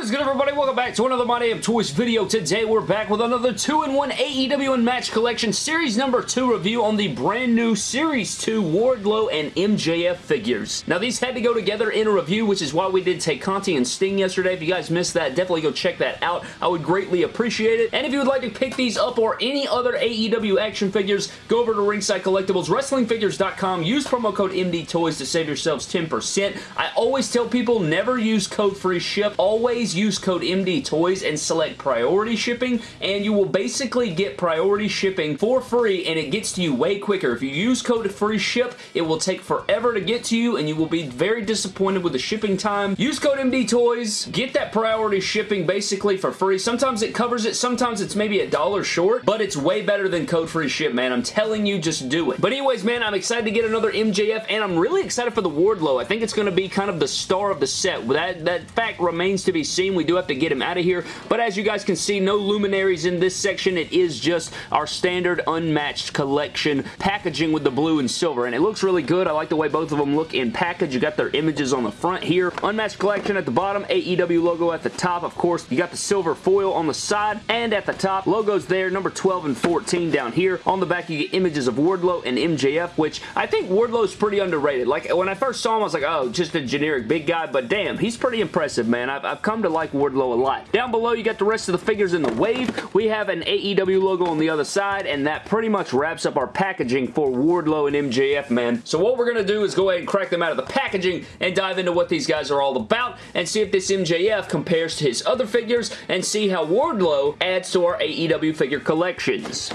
What is good everybody? Welcome back to another My Damn Toys video. Today we're back with another 2-in-1 AEW Unmatched Collection Series number 2 review on the brand new Series 2 Wardlow and MJF figures. Now these had to go together in a review which is why we did Tay Conti and Sting yesterday. If you guys missed that, definitely go check that out. I would greatly appreciate it. And if you would like to pick these up or any other AEW action figures, go over to Ringside Collectibles, WrestlingFigures.com, use promo code MDTOYS to save yourselves 10%. I always tell people never use code free ship. Always use code MD Toys and select priority shipping and you will basically get priority shipping for free and it gets to you way quicker. If you use code free ship, it will take forever to get to you and you will be very disappointed with the shipping time. Use code MD Toys, get that priority shipping basically for free. Sometimes it covers it, sometimes it's maybe a dollar short, but it's way better than code free ship, man. I'm telling you, just do it. But anyways, man, I'm excited to get another MJF and I'm really excited for the Wardlow. I think it's going to be kind of the star of the set. That, that fact remains to be seen. We do have to get him out of here. But as you guys can see, no luminaries in this section. It is just our standard unmatched collection packaging with the blue and silver. And it looks really good. I like the way both of them look in package. You got their images on the front here. Unmatched collection at the bottom. AEW logo at the top. Of course, you got the silver foil on the side and at the top. Logos there. Number 12 and 14 down here. On the back, you get images of Wardlow and MJF, which I think Wardlow's pretty underrated. Like, when I first saw him, I was like, oh, just a generic big guy. But damn, he's pretty impressive, man. I've, I've come to like Wardlow a lot. Down below, you got the rest of the figures in the wave. We have an AEW logo on the other side, and that pretty much wraps up our packaging for Wardlow and MJF, man. So what we're going to do is go ahead and crack them out of the packaging and dive into what these guys are all about and see if this MJF compares to his other figures and see how Wardlow adds to our AEW figure collections.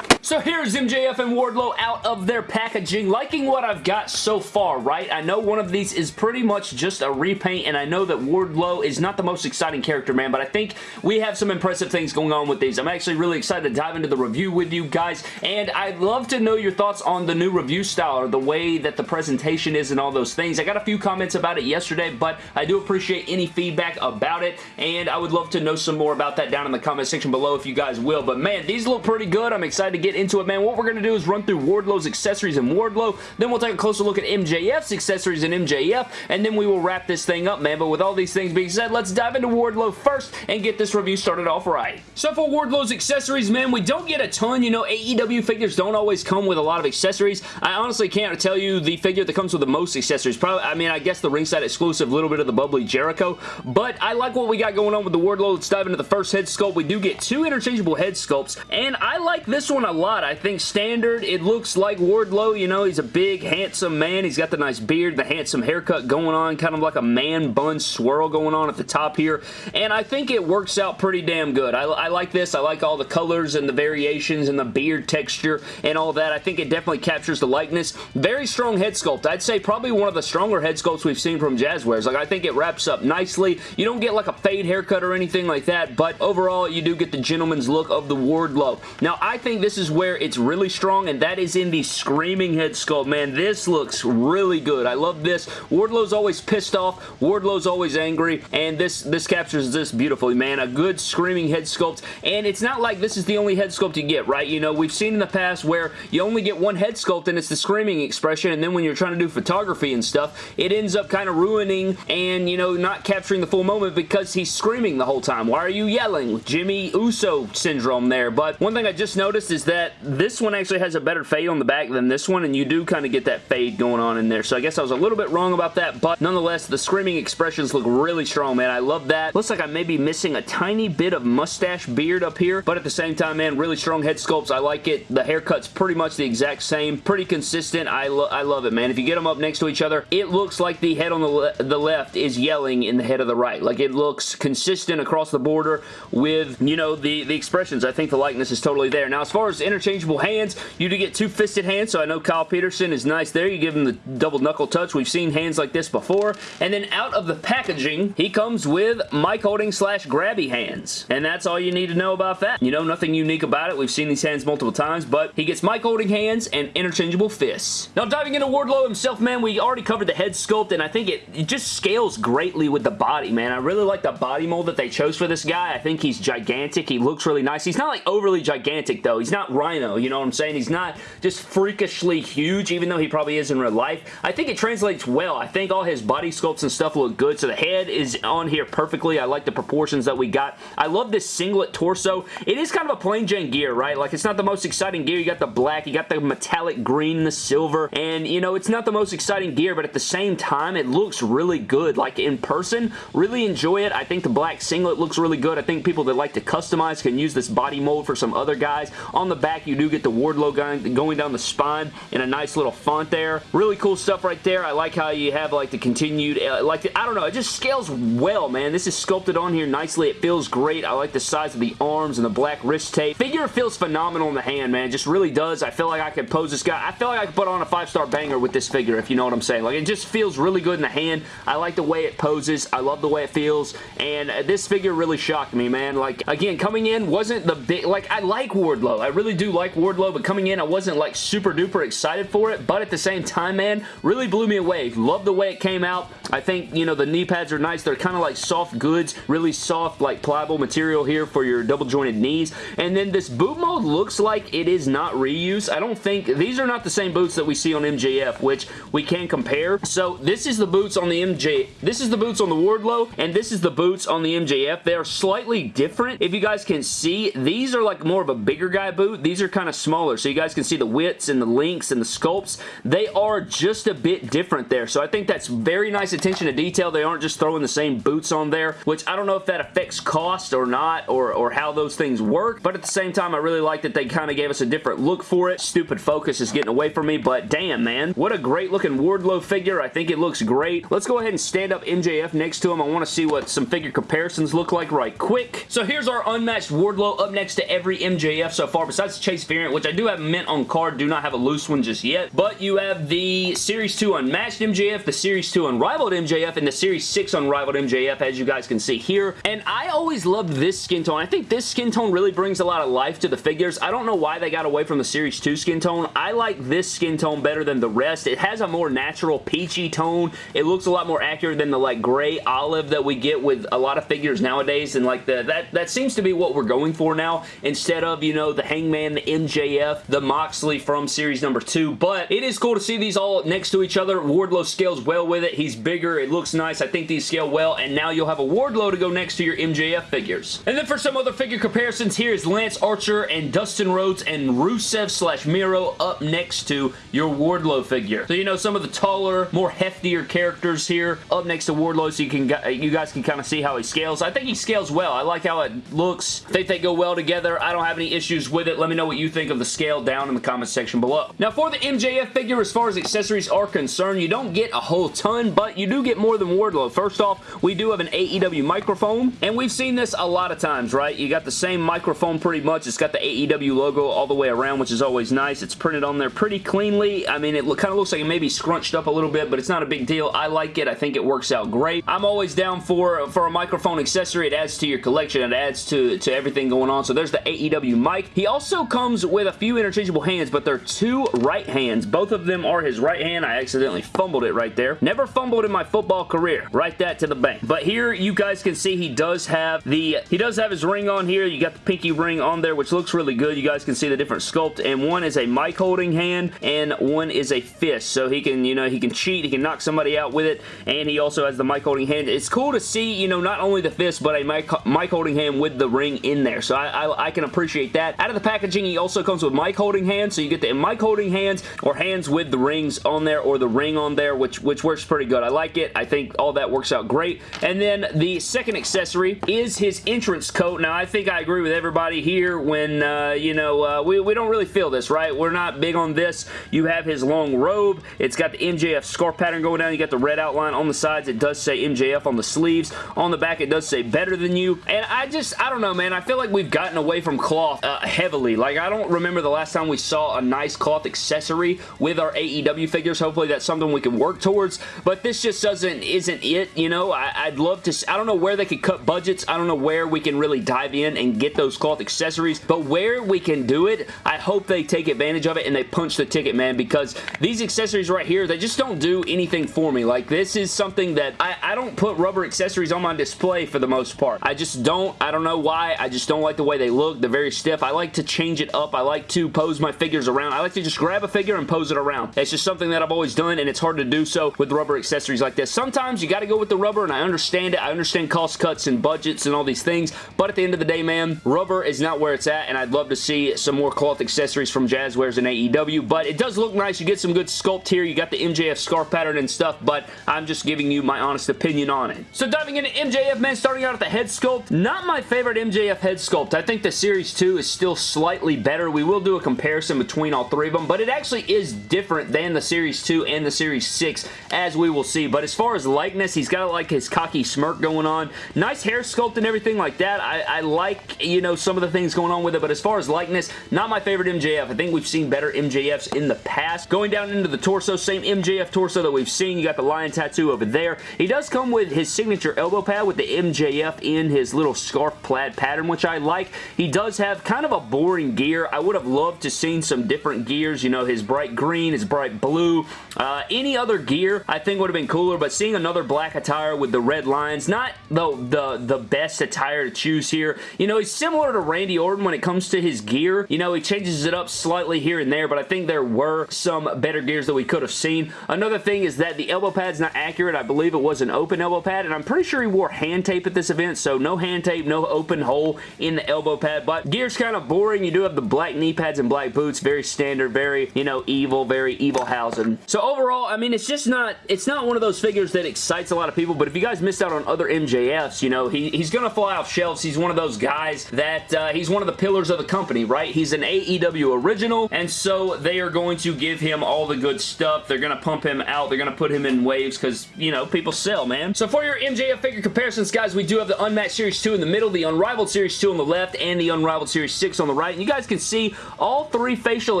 So here's MJF and Wardlow out of their packaging. Liking what I've got so far, right? I know one of these is pretty much just a repaint, and I know that Wardlow is not the most exciting character, man, but I think we have some impressive things going on with these. I'm actually really excited to dive into the review with you guys, and I'd love to know your thoughts on the new review style or the way that the presentation is and all those things. I got a few comments about it yesterday, but I do appreciate any feedback about it, and I would love to know some more about that down in the comment section below if you guys will, but man, these look pretty good. I'm excited to get into it, man. What we're going to do is run through Wardlow's accessories and Wardlow. Then we'll take a closer look at MJF's accessories and MJF. And then we will wrap this thing up, man. But with all these things being said, let's dive into Wardlow first and get this review started off right. So for Wardlow's accessories, man, we don't get a ton. You know, AEW figures don't always come with a lot of accessories. I honestly can't tell you the figure that comes with the most accessories. Probably, I mean, I guess the ringside exclusive, little bit of the bubbly Jericho. But I like what we got going on with the Wardlow. Let's dive into the first head sculpt. We do get two interchangeable head sculpts. And I like this one a lot. I think standard. It looks like Wardlow. You know, he's a big, handsome man. He's got the nice beard, the handsome haircut going on, kind of like a man bun swirl going on at the top here. And I think it works out pretty damn good. I, I like this. I like all the colors and the variations and the beard texture and all that. I think it definitely captures the likeness. Very strong head sculpt. I'd say probably one of the stronger head sculpts we've seen from Jazwares. Like, I think it wraps up nicely. You don't get like a fade haircut or anything like that, but overall, you do get the gentleman's look of the Wardlow. Now, I think this is where it's really strong, and that is in the Screaming Head Sculpt. Man, this looks really good. I love this. Wardlow's always pissed off. Wardlow's always angry, and this, this captures this beautifully, man. A good Screaming Head Sculpt, and it's not like this is the only head sculpt you get, right? You know, we've seen in the past where you only get one head sculpt, and it's the Screaming expression, and then when you're trying to do photography and stuff, it ends up kind of ruining and, you know, not capturing the full moment because he's screaming the whole time. Why are you yelling? Jimmy Uso syndrome there, but one thing I just noticed is that this one actually has a better fade on the back than this one, and you do kind of get that fade going on in there. So I guess I was a little bit wrong about that, but nonetheless, the screaming expressions look really strong, man. I love that. Looks like I may be missing a tiny bit of mustache beard up here, but at the same time, man, really strong head sculpts. I like it. The haircut's pretty much the exact same. Pretty consistent. I, lo I love it, man. If you get them up next to each other, it looks like the head on the, le the left is yelling in the head of the right. Like, it looks consistent across the border with, you know, the, the expressions. I think the likeness is totally there. Now, as far as interchangeable hands, you do get two fisted hands, so I know Kyle Peterson is nice there. You give him the double knuckle touch. We've seen hands like this before. And then out of the packaging, he comes with mic holding slash grabby hands. And that's all you need to know about that. You know, nothing unique about it. We've seen these hands multiple times, but he gets mic holding hands and interchangeable fists. Now, diving into Wardlow himself, man, we already covered the head sculpt, and I think it, it just scales greatly with the body, man. I really like the body mold that they chose for this guy. I think he's gigantic. He looks really nice. He's not like overly gigantic, though. He's not Rhino, you know what I'm saying? He's not just freakishly huge, even though he probably is in real life. I think it translates well. I think all his body sculpts and stuff look good, so the head is on here perfectly. I like the proportions that we got. I love this singlet torso. It is kind of a plain Jane gear, right? Like, it's not the most exciting gear. You got the black, you got the metallic green, the silver, and, you know, it's not the most exciting gear, but at the same time, it looks really good. Like, in person, really enjoy it. I think the black singlet looks really good. I think people that like to customize can use this body mold for some other guys. On the back, you do get the Wardlow going, going down the spine in a nice little font there. Really cool stuff right there. I like how you have, like, the continued, uh, like, the, I don't know, it just scales well, man. This is sculpted on here nicely. It feels great. I like the size of the arms and the black wrist tape. Figure feels phenomenal in the hand, man. Just really does. I feel like I could pose this guy. I feel like I could put on a five-star banger with this figure, if you know what I'm saying. Like, it just feels really good in the hand. I like the way it poses. I love the way it feels, and this figure really shocked me, man. Like, again, coming in wasn't the big... Like, I like Wardlow. I really do like Wardlow, but coming in, I wasn't, like, super duper excited for it, but at the same time, man, really blew me away. Love the way it came out. I think, you know, the knee pads are nice. They're kind of like soft goods, really soft, like pliable material here for your double jointed knees. And then this boot mold looks like it is not reuse. I don't think, these are not the same boots that we see on MJF, which we can compare. So this is the boots on the MJ, this is the boots on the Wardlow, and this is the boots on the MJF. They are slightly different. If you guys can see, these are like more of a bigger guy boot. These are kind of smaller, so you guys can see the widths and the links and the sculpts. They are just a bit different there, so I think that's very nice attention to detail. They aren't just throwing the same boots on there, which I don't know if that affects cost or not, or, or how those things work, but at the same time, I really like that they kind of gave us a different look for it. Stupid focus is getting away from me, but damn, man. What a great looking Wardlow figure. I think it looks great. Let's go ahead and stand up MJF next to him. I want to see what some figure comparisons look like right quick. So here's our unmatched Wardlow up next to every MJF so far, besides Chase variant, which I do have mint on card, do not have a loose one just yet, but you have the Series 2 Unmatched MJF, the Series 2 Unrivaled MJF, and the Series 6 Unrivaled MJF, as you guys can see here. And I always loved this skin tone. I think this skin tone really brings a lot of life to the figures. I don't know why they got away from the Series 2 skin tone. I like this skin tone better than the rest. It has a more natural peachy tone. It looks a lot more accurate than the like gray olive that we get with a lot of figures nowadays. And like the that, that seems to be what we're going for now instead of, you know, the Hangman, the MJF, the Moxley from Series number 2. But it is cool to see these all next to each other. Wardlow scales well with it. He's bigger. It looks nice. I think these scale well. And now you'll have a Wardlow to go next to your MJF figures. And then for some other figure comparisons, here is Lance Archer and Dustin Rhodes and Rusev slash Miro up next to your Wardlow figure. So, you know, some of the taller, more heftier characters here up next to Wardlow so you can you guys can kind of see how he scales. I think he scales well. I like how it looks. I think they go well together. I don't have any issues with it. Let me know what you think of the scale down in the comment section below. Now, for the MJF figure, as far as accessories are concerned, you don't get a whole ton, but you do get more than Wardlow. First off, we do have an AEW microphone, and we've seen this a lot of times, right? You got the same microphone pretty much. It's got the AEW logo all the way around, which is always nice. It's printed on there pretty cleanly. I mean, it kind of looks like it may be scrunched up a little bit, but it's not a big deal. I like it. I think it works out great. I'm always down for, for a microphone accessory. It adds to your collection. It adds to, to everything going on. So there's the AEW mic. He also comes with a few interchangeable hands, but they're two right hands. Both of them are his right hand. I accidentally fumbled it right there. Never fumbled in my football career. Write that to the bank. But here you guys can see he does have the, he does have his ring on here. You got the pinky ring on there, which looks really good. You guys can see the different sculpt, and one is a mic holding hand, and one is a fist. So he can, you know, he can cheat, he can knock somebody out with it, and he also has the mic holding hand. It's cool to see, you know, not only the fist, but a mic, mic holding hand with the ring in there. So I, I, I can appreciate that. Out of the packaging, he also comes with mic holding hands, so you get the mic holding hands or hands with the rings on there or the ring on there, which, which works pretty good. I like it. I think all that works out great. And then the second accessory is his entrance coat. Now, I think I agree with everybody here when, uh, you know, uh, we, we don't really feel this, right? We're not big on this. You have his long robe. It's got the MJF scarf pattern going down. You got the red outline on the sides. It does say MJF on the sleeves. On the back, it does say better than you. And I just, I don't know, man. I feel like we've gotten away from cloth uh, heavily. Like, I don't remember the last time we saw a nice cloth accessory with our AEW figures. Hopefully, that's something we can work towards. But this just doesn't, isn't it, you know? I, I'd love to, I don't know where they could cut budgets. I don't know where we can really dive in and get those cloth accessories. But where we can do it, I hope they take advantage of it and they punch the ticket, man, because these accessories right here, they just don't do anything for me. Like, this is something that I, I don't put rubber accessories on my display for the most part. I just don't. I don't know why. I just don't like the way they look. They're very stiff. I like to change change it up. I like to pose my figures around. I like to just grab a figure and pose it around. It's just something that I've always done, and it's hard to do so with rubber accessories like this. Sometimes you got to go with the rubber, and I understand it. I understand cost cuts and budgets and all these things, but at the end of the day, man, rubber is not where it's at, and I'd love to see some more cloth accessories from Jazwares and AEW, but it does look nice. You get some good sculpt here. You got the MJF scarf pattern and stuff, but I'm just giving you my honest opinion on it. So diving into MJF, man, starting out at the head sculpt, not my favorite MJF head sculpt. I think the Series 2 is still slightly better. We will do a comparison between all three of them, but it actually is different than the Series 2 and the Series 6, as we will see. But as far as likeness, he's got like his cocky smirk going on. Nice hair sculpt and everything like that. I, I like, you know, some of the things going on with it, but as far as likeness, not my favorite MJF. I think we've seen better MJFs in the past. Going down into the torso, same MJF torso that we've seen. You got the lion tattoo over there. He does come with his signature elbow pad with the MJF in his little scarf plaid pattern, which I like. He does have kind of a boring gear. I would have loved to seen some different gears, you know, his bright green, his bright blue. Uh, any other gear I think would have been cooler, but seeing another black attire with the red lines, not the, the, the best attire to choose here. You know, he's similar to Randy Orton when it comes to his gear. You know, he changes it up slightly here and there, but I think there were some better gears that we could have seen. Another thing is that the elbow pad's not accurate. I believe it was an open elbow pad, and I'm pretty sure he wore hand tape at this event, so no hand tape, no open hole in the elbow pad, but gear's kind of boring. You do have the black knee pads and black boots, very standard, very, you know, evil, very evil housing. So overall, I mean, it's just not, it's not one of those figures that excites a lot of people, but if you guys missed out on other MJFs, you know, he, he's going to fly off shelves. He's one of those guys that, uh, he's one of the pillars of the company, right? He's an AEW original, and so they are going to give him all the good stuff. They're going to pump him out. They're going to put him in waves because, you know, people sell, man. So for your MJF figure comparisons, guys, we do have the Unmatched Series 2 in the middle, the Unrivaled Series 2 on the left, and the Unrivaled Series 6 on the right. You guys can see all three facial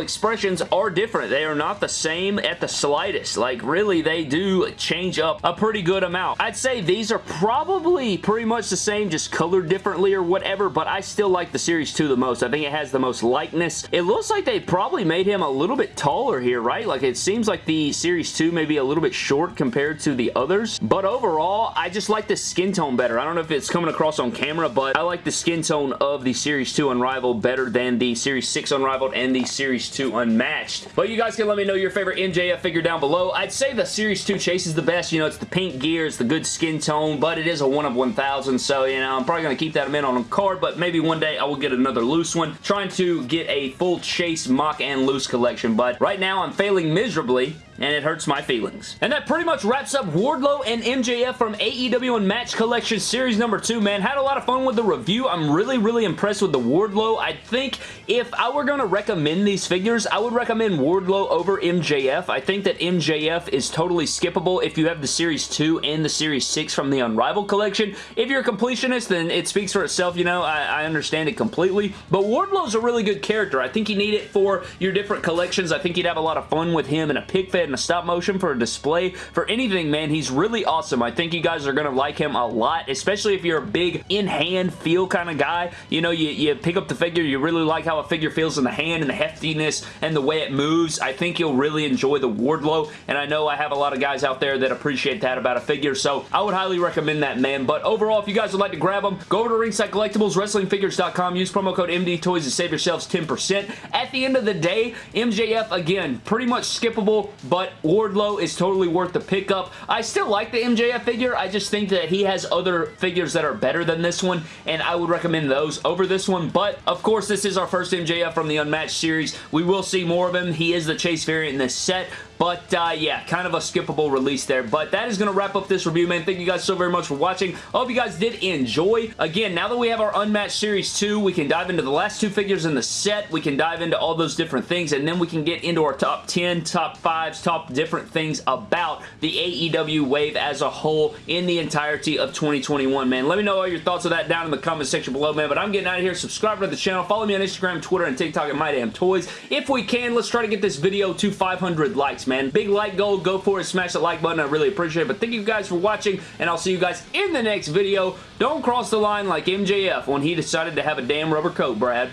expressions are different. They are not the same at the slightest. Like, really, they do change up a pretty good amount. I'd say these are probably pretty much the same, just colored differently or whatever, but I still like the Series 2 the most. I think it has the most likeness. It looks like they probably made him a little bit taller here, right? Like, it seems like the Series 2 may be a little bit short compared to the others, but overall, I just like the skin tone better. I don't know if it's coming across on camera, but I like the skin tone of the Series 2 Unrivaled better than the Series 6 Unrivaled and the Series 2 Unmatched. But you guys can let me know your favorite MJF figure down below. I'd say the Series 2 Chase is the best. You know, it's the pink gear, it's the good skin tone, but it is a 1 of 1,000, so, you know, I'm probably going to keep that mint on a card, but maybe one day I will get another loose one. Trying to get a full Chase mock and loose collection, but right now I'm failing miserably and it hurts my feelings. And that pretty much wraps up Wardlow and MJF from AEW Unmatched Collection Series number 2, man. Had a lot of fun with the review. I'm really, really impressed with the Wardlow. I think if I were going to recommend these figures, I would recommend Wardlow over MJF. I think that MJF is totally skippable if you have the Series 2 and the Series 6 from the Unrivaled collection. If you're a completionist, then it speaks for itself, you know, I, I understand it completely. But Wardlow's a really good character. I think you need it for your different collections. I think you'd have a lot of fun with him in a pig fed and a stop motion for a display, for anything, man. He's really awesome. I think you guys are going to like him a lot, especially if you're a big in-hand feel kind of guy. You know, you, you pick up the figure, you really like how a figure feels in the hand and the heftiness and the way it moves. I think you'll really enjoy the Wardlow, and I know I have a lot of guys out there that appreciate that about a figure, so I would highly recommend that, man. But overall, if you guys would like to grab them, go over to Ringside Collectibles, WrestlingFigures.com, use promo code MD Toys to save yourselves 10%. At the end of the day, MJF, again, pretty much skippable, but Wardlow is totally worth the pickup. I still like the MJF figure. I just think that he has other figures that are better than this one, and I would recommend those over this one. But, of course, this is our first MJF from the Unmatched series. We will see more of him. He is the Chase variant in this set, but uh, yeah, kind of a skippable release there. But that is going to wrap up this review, man. Thank you guys so very much for watching. I hope you guys did enjoy. Again, now that we have our Unmatched Series 2, we can dive into the last two figures in the set. We can dive into all those different things, and then we can get into our top 10, top 5s, top different things about the AEW wave as a whole in the entirety of 2021, man. Let me know all your thoughts of that down in the comment section below, man. But I'm getting out of here. Subscribe to the channel. Follow me on Instagram, Twitter, and TikTok at MyDamnToys. If we can, let's try to get this video to 500 likes, man man. Big like goal. Go for it. Smash that like button. I really appreciate it. But thank you guys for watching, and I'll see you guys in the next video. Don't cross the line like MJF when he decided to have a damn rubber coat, Brad.